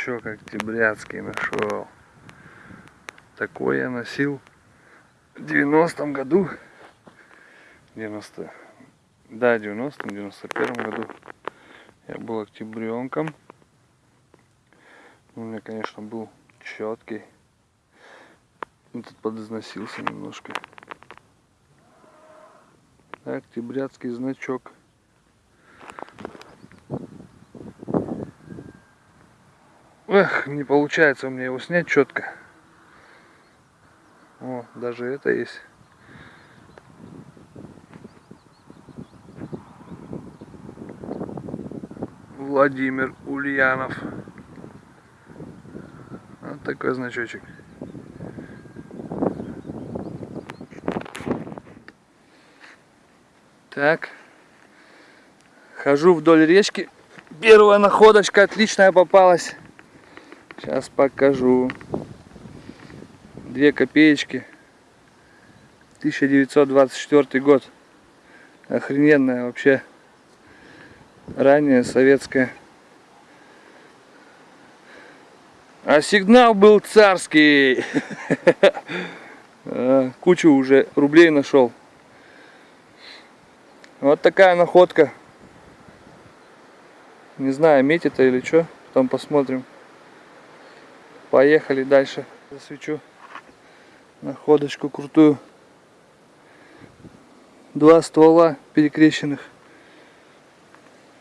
значок октябрятский нашел. Такой я носил в 90-м году. 90 да, 90-м, 91 году. Я был октябренком. У меня, конечно, был четкий. Ну, тут подизносился немножко. Октябрятский значок. Эх, не получается у меня его снять четко. О, даже это есть. Владимир Ульянов. Вот такой значочек. Так. Хожу вдоль речки. Первая находочка отличная попалась. Сейчас покажу. Две копеечки. 1924 год. Охрененная вообще. Ранее советская. А сигнал был царский. А, кучу уже рублей нашел. Вот такая находка. Не знаю, метит или что. Потом посмотрим. Поехали дальше. Засвечу находочку крутую. Два ствола перекрещенных.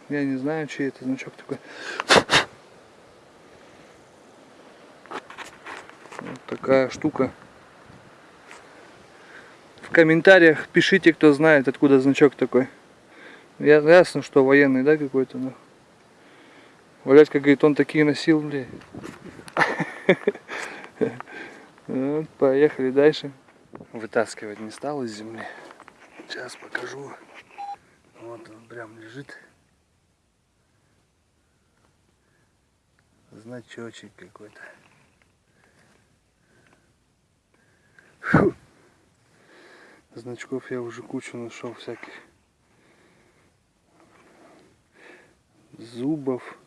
Я не знаю, чей это значок такой. Вот такая штука. В комментариях пишите, кто знает, откуда значок такой. Я, ясно, что военный, да, какой-то. Но... Валять, как говорит, он такие носил, блядь. Вот, поехали дальше. Вытаскивать не стал из земли. Сейчас покажу. Вот он прям лежит. Значочек какой-то. Значков я уже кучу нашел всяких. Зубов.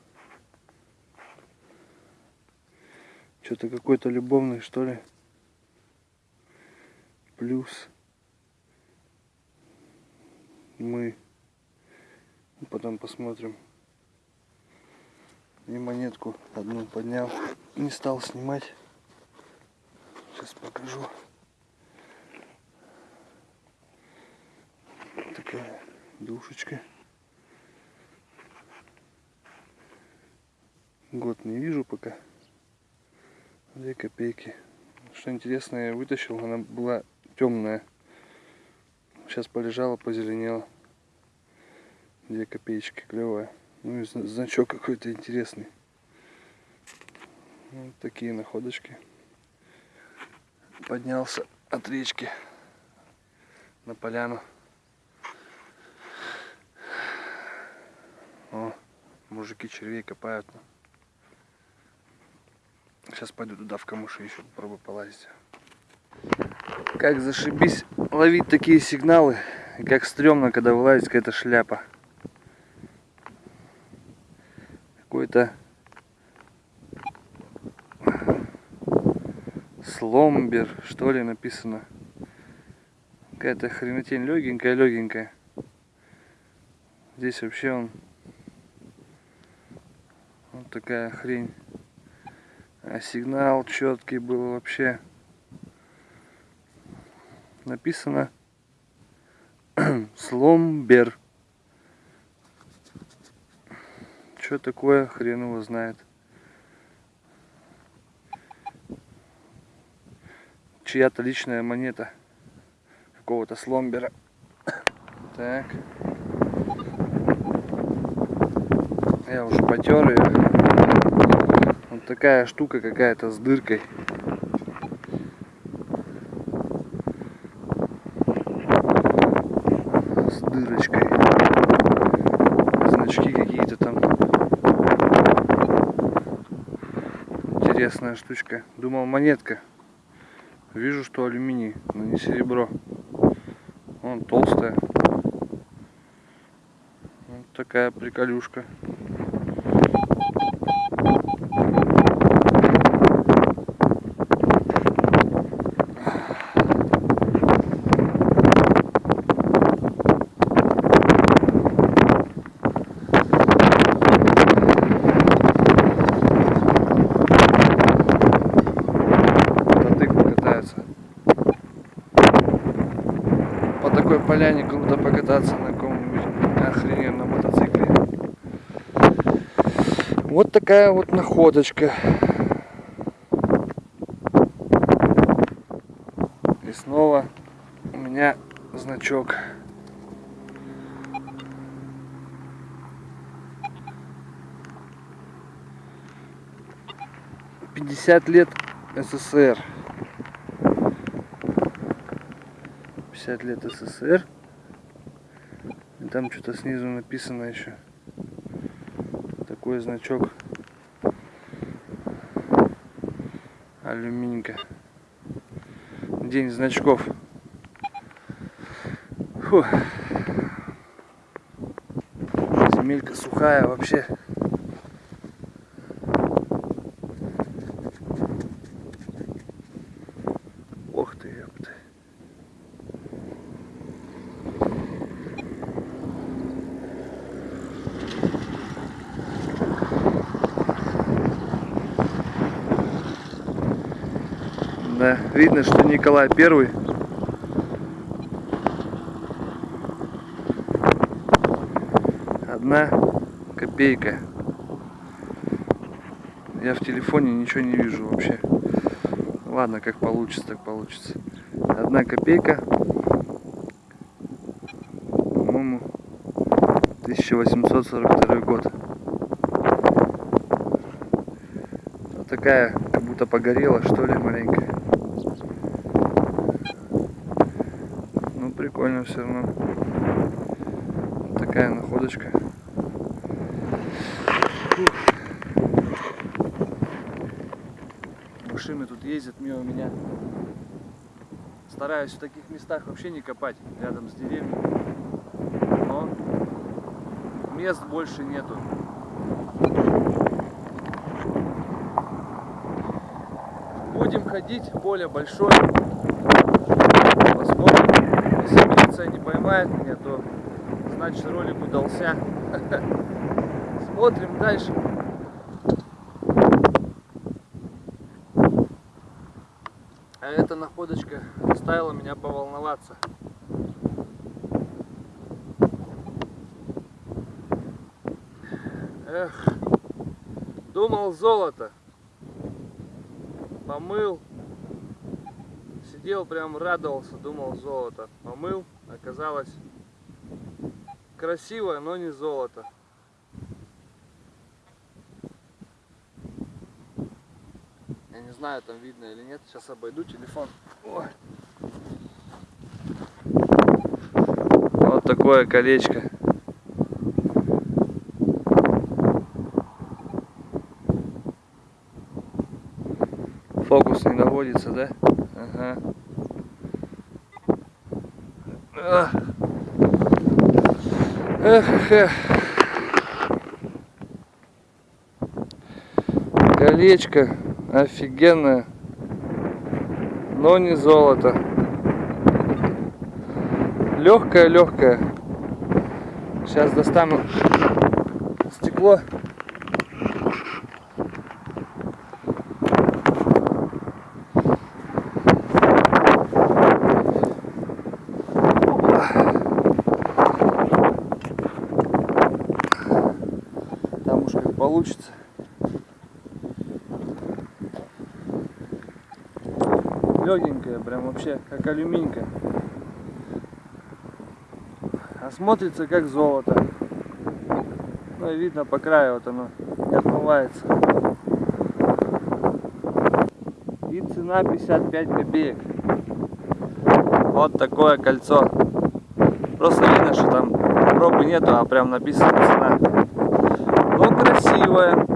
Что-то какой-то любовный, что ли. Плюс. Мы. Потом посмотрим. И монетку одну поднял. Не стал снимать. Сейчас покажу. Такая душечка. Год не вижу пока. Две копейки. Что интересно, я вытащил, она была темная. Сейчас полежала, позеленела. Две копеечки, клевая. Ну и значок какой-то интересный. Вот такие находочки. Поднялся от речки на поляну. О, мужики червей копают. Сейчас пойду туда в камыши еще попробую полазить. Как зашибись ловить такие сигналы. как стрёмно, когда вылазит какая-то шляпа. Какой-то сломбер, что ли, написано. Какая-то хренотень легенькая, легенькая. Здесь вообще он вот такая хрень. А сигнал четкий был вообще. Написано сломбер. Что такое, хрен его знает. Чья-то личная монета какого-то сломбера. Так. Я уже потер ее. Вот такая штука какая-то с дыркой. С дырочкой. Значки какие-то там. Интересная штучка. Думал монетка. Вижу, что алюминий, но не серебро. Он толстая. такая приколюшка. Такая вот находочка. И снова у меня значок. Пятьдесят лет СССР. 50 лет СССР. И там что-то снизу написано еще. Такой значок. Алюминька. День значков. Фу. Земелька сухая вообще. Ох ты, ёпты. Да, видно, что Николай Первый. Одна копейка. Я в телефоне ничего не вижу вообще. Ладно, как получится, так получится. Одна копейка. По-моему, 1842 год. Вот такая, как будто погорела, что ли, маленькая. Ну, прикольно все равно. Такая находочка. Машины тут ездят мимо меня. Стараюсь в таких местах вообще не копать рядом с деревьями. Но мест больше нету. Будем ходить, поле большое. Посмотрим. Если поймает меня, то значит ролик удался. Смотрим дальше. А эта находочка заставила меня поволноваться. Эх, думал золото. Помыл. Сидел прям радовался, думал золото. Помыл, оказалось красивое, но не золото. Я не знаю, там видно или нет. Сейчас обойду телефон. Ой. Вот такое колечко. Фокус не наводится, да? Ага. Колечко офигенное, но не золото. Легкое, легкое. Сейчас достану стекло. Там уж как получится. Легенькая, прям вообще как алюминька. А смотрится как золото. Ну и видно по краю вот оно не отмывается. И цена 55 копеек. Вот такое кольцо. Просто видно, что там пробы нету, а прям написана цена. Но красивое.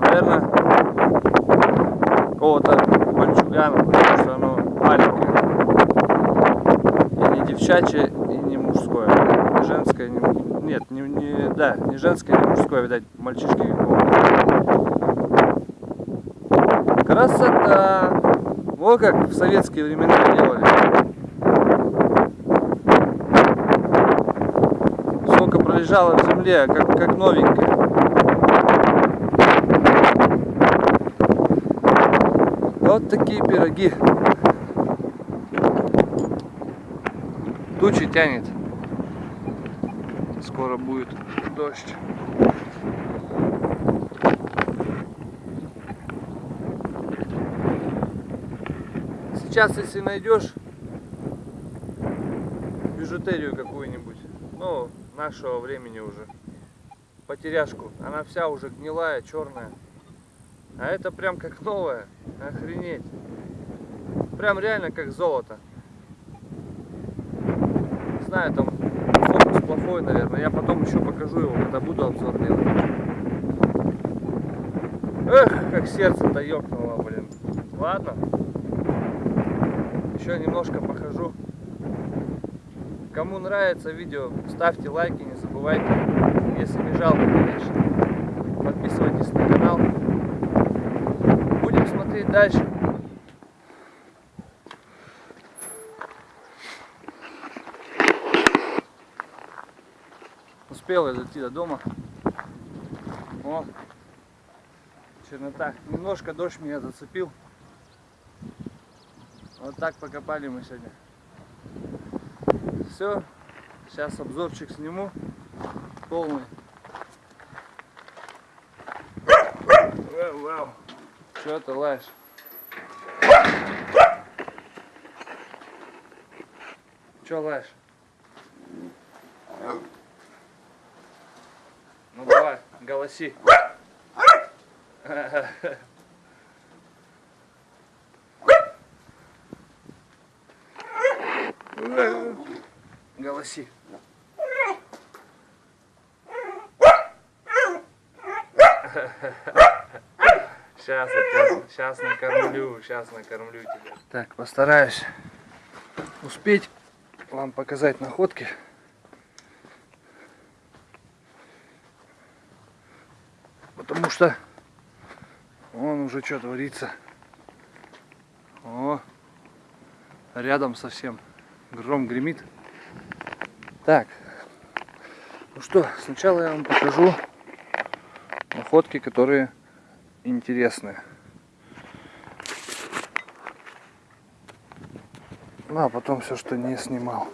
Наверное, какого-то мальчугана, потому что оно маленькое. Или девчонка. девчачье и не мужское. Не женское, не... Нет, не, не- да, не женское, не мужское, видать, мальчишки какого-то. Красота! Во как в советские времена делали. Сколько пролежало в земле, как, как новенькое. Вот такие пироги. Тучи тянет. Скоро будет дождь. Сейчас, если найдешь бижутерию какую-нибудь, ну, нашего времени уже, потеряшку, она вся уже гнилая, черная. А это прям как новая. Охренеть. Прям реально как золото. Не знаю, там фокус плохой, наверное. Я потом еще покажу его, когда буду обзор делать. Эх, как сердце-то ёкнуло, блин. Ладно. Еще немножко похожу. Кому нравится видео, ставьте лайки, не забывайте. Если не жалко, конечно. Подписывайтесь на канал. Смотреть дальше. Успел я дойти до дома. О, чернота. Немножко дождь меня зацепил. Вот так покопали мы сегодня. Все. Сейчас обзорчик сниму. Полный. Вау, вау. Че ты лаешь? Че лаешь? Ну давай, голоси. Голоси. Сейчас я тебя, сейчас накормлю, сейчас накормлю тебя. Так, постараюсь успеть вам показать находки. Потому что он уже что творится. О, рядом совсем гром гремит. Так, ну что, сначала я вам покажу находки, которые интересные. Ну, а потом все, что не снимал.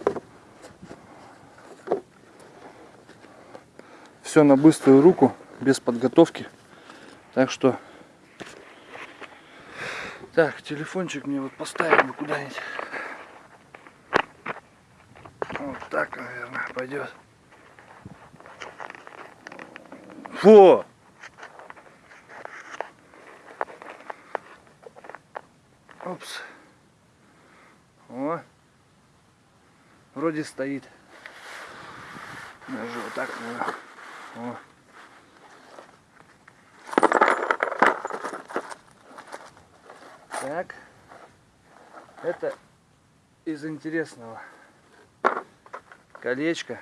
Все на быструю руку, без подготовки. Так что... Так, телефончик мне вот поставить бы куда-нибудь. Вот так, наверное, пойдет. Фу! Опс. О. Вроде стоит. Даже вот так, наверное. О. Так. Это из интересного. Колечко.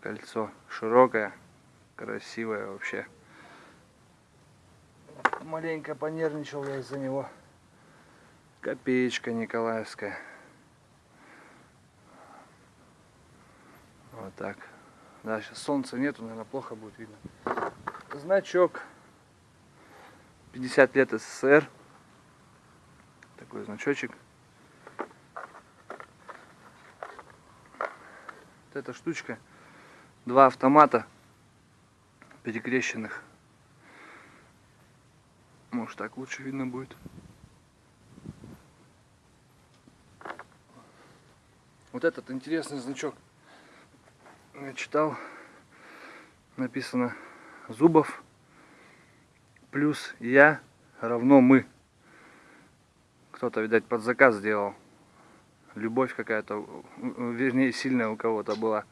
Кольцо широкое, красивое вообще. Маленько понервничал я из-за него. Копеечка Николаевская. Вот так. Да, сейчас солнца нету, наверное, плохо будет видно. Значок. 50 лет СССР. Такой значочек. Вот эта штучка. Два автомата перекрещенных. Может так лучше видно будет. Вот этот интересный значок. Я читал. Написано Зубов плюс я равно мы. Кто-то, видать, под заказ сделал. Любовь какая-то, вернее, сильная у кого-то была.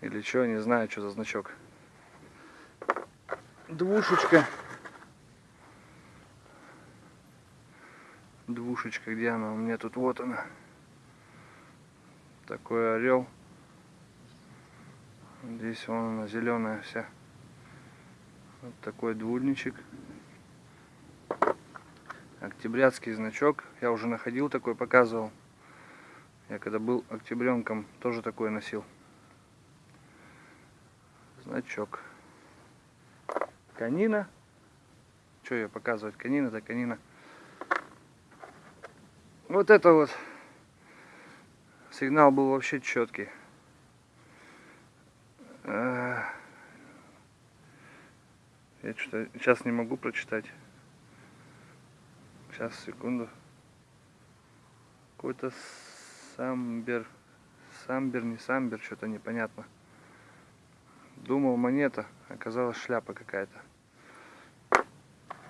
Или что, не знаю, что за значок. Двушечка. двушечка, где она? У меня тут вот она. Такой орел. Здесь вон она зеленая вся. Вот такой двульничек. Октябрятский значок. Я уже находил такой, показывал. Я когда был октябренком, тоже такой носил. Значок. Канина. Что я показывать? Канина, да канина. Вот это вот. Сигнал был вообще четкий. Я что-то сейчас не могу прочитать. Сейчас, секунду. Какой-то самбер. Самбер, не самбер, что-то непонятно. Думал монета, оказалась шляпа какая-то.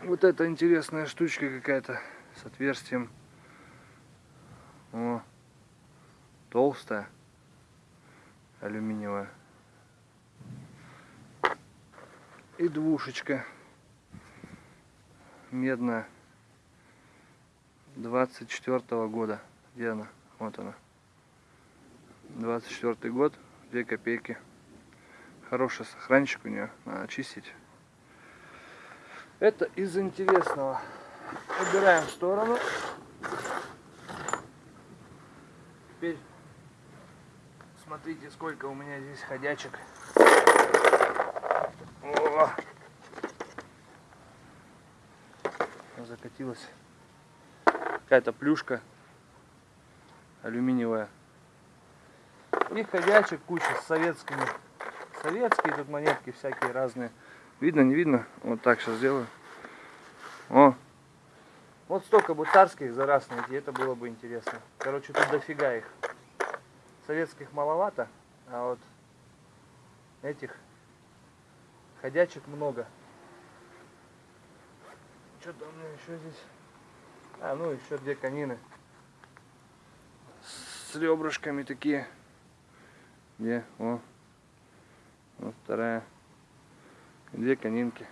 Вот это интересная штучка какая-то с отверстием. О, толстая, алюминиевая. И двушечка медная 24 -го года. Где она? Вот она. 24 год, 2 копейки. Хороший сохранчик у нее, надо чистить. Это из интересного. Убираем в сторону. Теперь смотрите, сколько у меня здесь ходячек. О! Закатилась. Какая-то плюшка алюминиевая. И ходячек куча с советскими советские тут монетки всякие разные. Видно, не видно? Вот так сейчас сделаю. О! Вот столько бы царских за раз найти, это было бы интересно. Короче, тут дофига их. Советских маловато, а вот этих ходячек много. Что-то у меня еще здесь... А, ну еще две конины. С ребрышками такие. Где? О, вот вторая. Две конинки.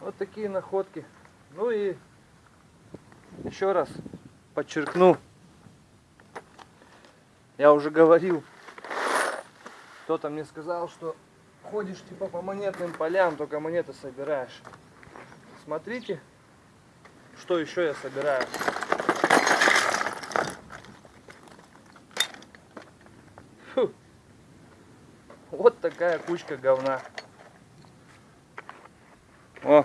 Вот такие находки. Ну и еще раз подчеркну. Я уже говорил. Кто-то мне сказал, что ходишь типа по монетным полям, только монеты собираешь. Смотрите, что еще я собираю. Фу. Вот такая кучка говна. О,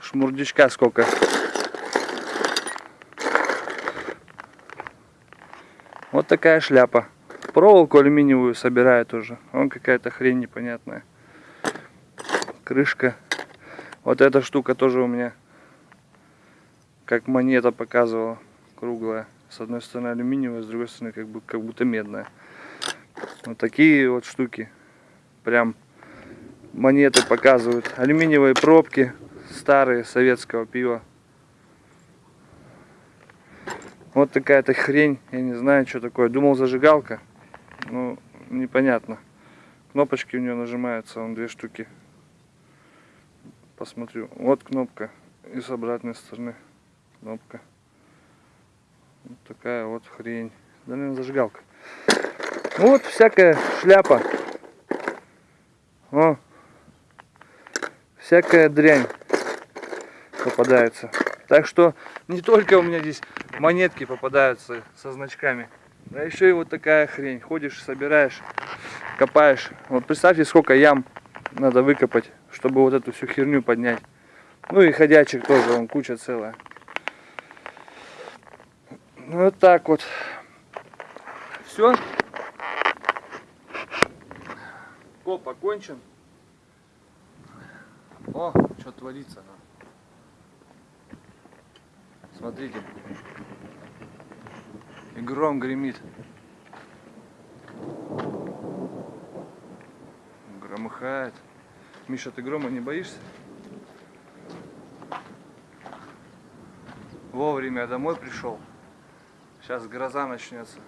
шмурдичка сколько. Вот такая шляпа. Проволоку алюминиевую собираю тоже. Вон какая-то хрень непонятная. Крышка. Вот эта штука тоже у меня как монета показывала. Круглая. С одной стороны алюминиевая, с другой стороны как, бы, как будто медная. Вот такие вот штуки. Прям монеты показывают. Алюминиевые пробки старые советского пива. Вот такая-то хрень. Я не знаю, что такое. Думал зажигалка. Ну, непонятно. Кнопочки у нее нажимаются. Вон две штуки. Посмотрю. Вот кнопка. И с обратной стороны кнопка. Вот такая вот хрень. Да, наверное, зажигалка. Ну вот всякая шляпа. О, всякая дрянь попадается. Так что не только у меня здесь монетки попадаются со значками, а еще и вот такая хрень. Ходишь, собираешь, копаешь. Вот представьте, сколько ям надо выкопать, чтобы вот эту всю херню поднять. Ну и ходячек тоже, он куча целая. Вот так вот. Все. Коп окончен. О, что творится. Смотрите. И гром гремит. Громыхает. Миша, ты грома не боишься? Вовремя домой пришел. Сейчас гроза начнется.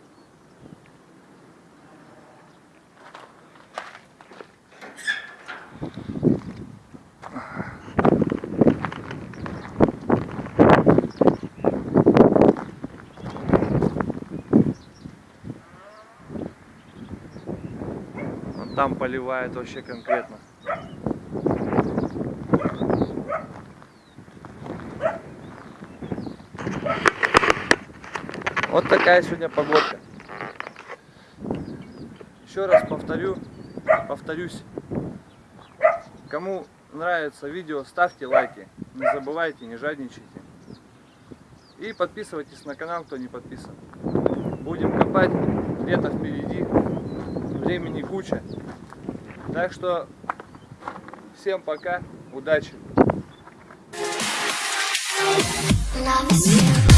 Там поливает вообще конкретно. Вот такая сегодня погодка. Еще раз повторю, повторюсь. Кому нравится видео, ставьте лайки. Не забывайте, не жадничайте. И подписывайтесь на канал, кто не подписан. Будем копать, лето впереди, времени куча. Так что всем пока, удачи! Love.